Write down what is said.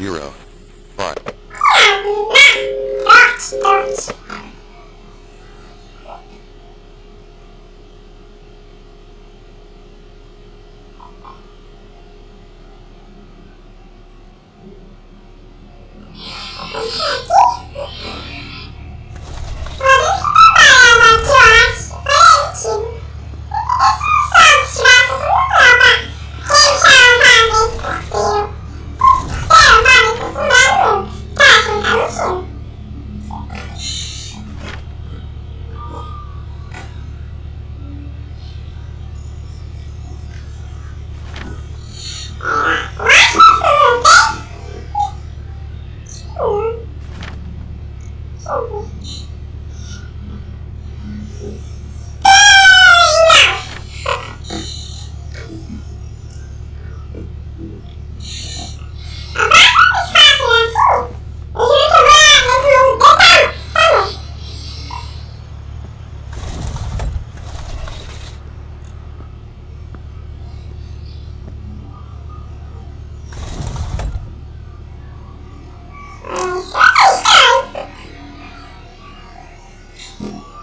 0 5 System